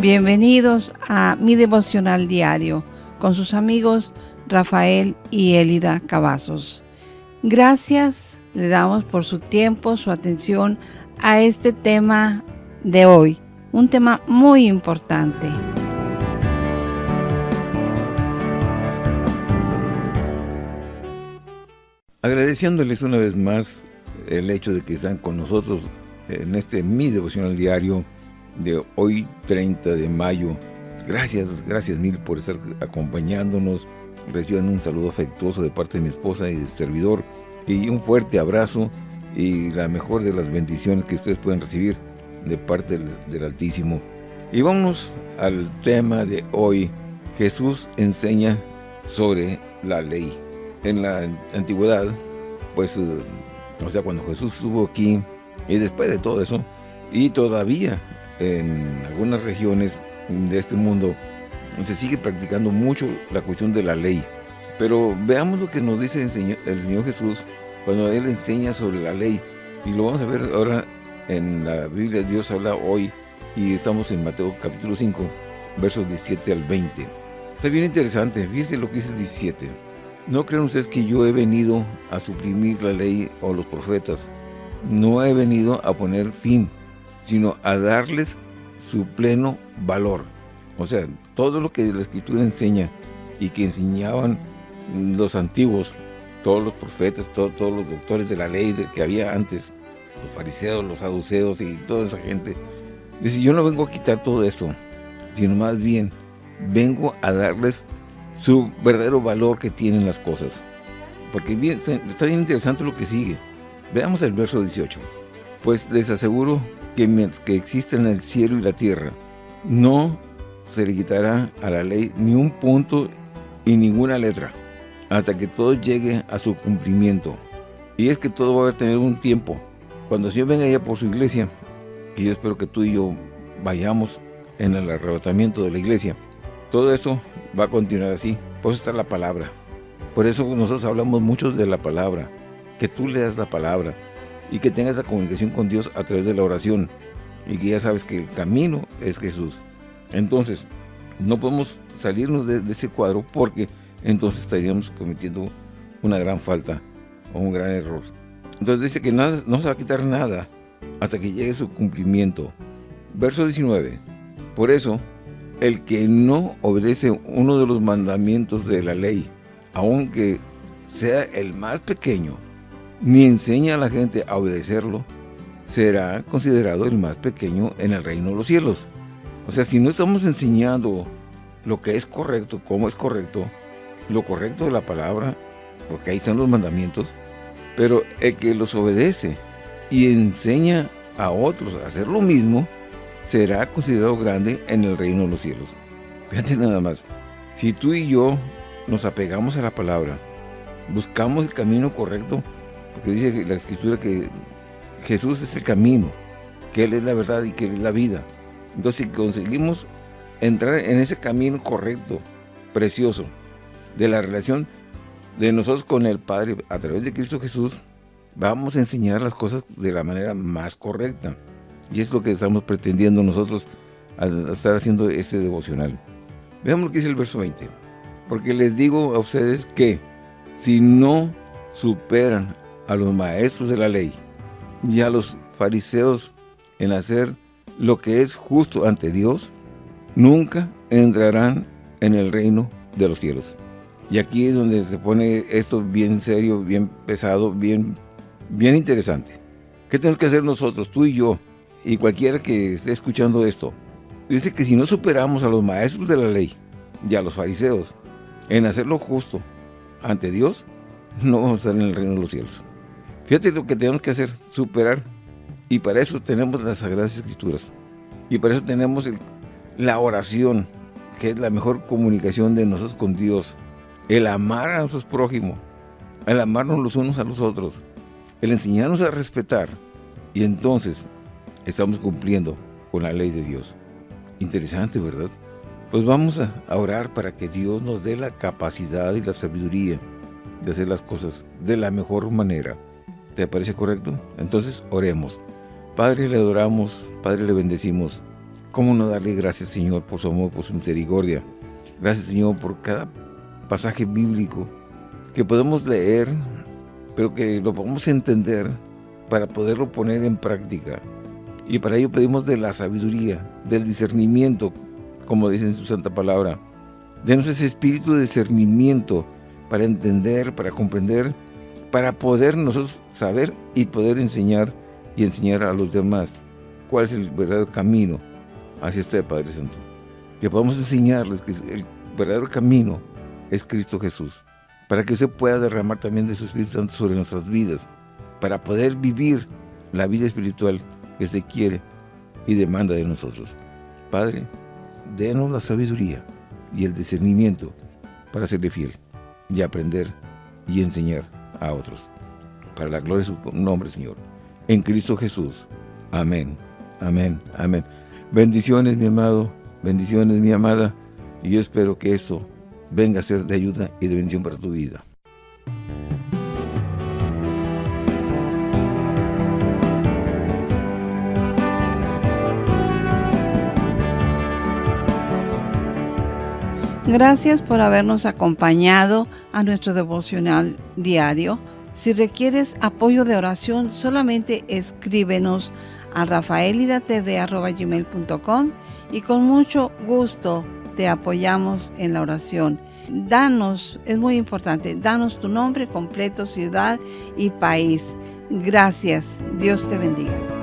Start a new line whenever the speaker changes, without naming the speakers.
Bienvenidos a mi devocional diario con sus amigos Rafael y Elida Cavazos. Gracias le damos por su tiempo, su atención a este tema de hoy, un tema muy importante.
Agradeciéndoles una vez más el hecho de que están con nosotros en este mi devocional diario de hoy 30 de mayo. Gracias, gracias mil por estar acompañándonos. Reciban un saludo afectuoso de parte de mi esposa y del servidor y un fuerte abrazo y la mejor de las bendiciones que ustedes pueden recibir de parte del, del Altísimo. Y vamos al tema de hoy. Jesús enseña sobre la ley. En la antigüedad, pues, eh, o sea, cuando Jesús estuvo aquí y después de todo eso, y todavía en algunas regiones de este mundo se sigue practicando mucho la cuestión de la ley. Pero veamos lo que nos dice el Señor, Jesús cuando Él enseña sobre la ley. Y lo vamos a ver ahora en la Biblia. Dios habla hoy y estamos en Mateo capítulo 5, versos 17 al 20. Está bien interesante, fíjense lo que dice el 17. No crean ustedes que yo he venido a suprimir la ley o los profetas. No he venido a poner fin, sino a darles su pleno valor. O sea, todo lo que la Escritura enseña y que enseñaban los antiguos, todos los profetas, todos los doctores de la ley que había antes, los fariseos, los saduceos y toda esa gente. Dice, yo no vengo a quitar todo esto, sino más bien vengo a darles su verdadero valor que tienen las cosas. Porque bien, está bien interesante lo que sigue. Veamos el verso 18. Pues les aseguro que que existen el cielo y la tierra, no se le quitará a la ley ni un punto y ninguna letra, hasta que todo llegue a su cumplimiento. Y es que todo va a tener un tiempo. Cuando el venga ya por su iglesia, que yo espero que tú y yo vayamos en el arrebatamiento de la iglesia, todo eso va a continuar así. Por eso está la palabra. Por eso nosotros hablamos mucho de la palabra. Que tú leas la palabra y que tengas la comunicación con Dios a través de la oración. Y que ya sabes que el camino es Jesús. Entonces, no podemos salirnos de, ese cuadro porque entonces estaríamos cometiendo una gran falta o un gran error. Entonces dice que nada, no se va a quitar nada hasta que llegue su cumplimiento. Verso 19. Por eso, el que no obedece uno de los mandamientos de la ley, aunque sea el más pequeño, ni enseña a la gente a obedecerlo, será considerado el más pequeño en el reino de los cielos. O sea, si no estamos enseñando lo que es correcto, cómo es correcto, lo correcto de la palabra, porque ahí están los mandamientos, pero el que los obedece y enseña a otros a hacer lo mismo, será considerado grande en el reino de los cielos. Fíjate nada más, si tú y yo nos apegamos a la palabra, buscamos el camino correcto, porque dice la escritura que Jesús es el camino, que Él es la verdad y que Él es la vida. Entonces si conseguimos entrar en ese camino correcto, precioso, de la relación de nosotros con el Padre a través de Cristo Jesús, vamos a enseñar las cosas de la manera más correcta. Y es lo que estamos pretendiendo nosotros al estar haciendo este devocional. Veamos lo que dice el verso 20. Porque les digo a ustedes que si no superan a los maestros de la ley y a los fariseos en hacer lo que es justo ante Dios, nunca entrarán en el reino de los cielos. Y aquí es donde se pone esto bien serio, bien pesado, bien, bien interesante. ¿Qué tenemos que hacer nosotros, tú y yo, y cualquiera que esté escuchando esto, dice que si no superamos a los maestros de la ley y a los fariseos en hacer lo justo ante Dios, no vamos a estar en el reino de los cielos. Fíjate lo que tenemos que hacer, superar. Y para eso tenemos las Sagradas Escrituras. Y para eso tenemos la oración, que es la mejor comunicación de nosotros con Dios. El amar a nuestros prójimos, el amarnos los unos a los otros, el enseñarnos a respetar. Y entonces estamos cumpliendo con la ley de Dios. Interesante, ¿verdad? Pues vamos a orar para que Dios nos dé la capacidad y la sabiduría de hacer las cosas de la mejor manera. ¿Te parece correcto? Entonces oremos. Padre, le adoramos, Padre, le bendecimos. ¿Cómo no darle gracias, Señor, por su amor, por su misericordia? Gracias, Señor, por cada pasaje bíblico que podemos leer, pero que lo podamos entender para poderlo poner en práctica. Y para ello pedimos de la sabiduría, del discernimiento, como dice en su santa palabra. Denos ese espíritu de discernimiento para entender, para comprender, para poder nosotros saber y poder enseñar y enseñar a los demás cuál es el verdadero camino hacia este Padre Santo. Que podamos enseñarles que el verdadero camino es Cristo Jesús, para que usted pueda derramar también de su Espíritu Santo sobre nuestras vidas, para poder vivir la vida espiritual que se quiere y demanda de nosotros. Padre, denos la sabiduría y el discernimiento para serle fiel y aprender y enseñar a otros. Para la gloria de su nombre, Señor. En Cristo Jesús. Amén. Amén. Amén. Bendiciones, mi amado. Bendiciones, mi amada. Y yo espero que esto venga a ser de ayuda y de bendición para tu vida.
Gracias por habernos acompañado a nuestro devocional diario. Si requieres apoyo de oración, solamente escríbenos a rafaelidatv.com y con mucho gusto te apoyamos en la oración. Danos, es muy importante, danos tu nombre completo, ciudad y país. Gracias. Dios te bendiga.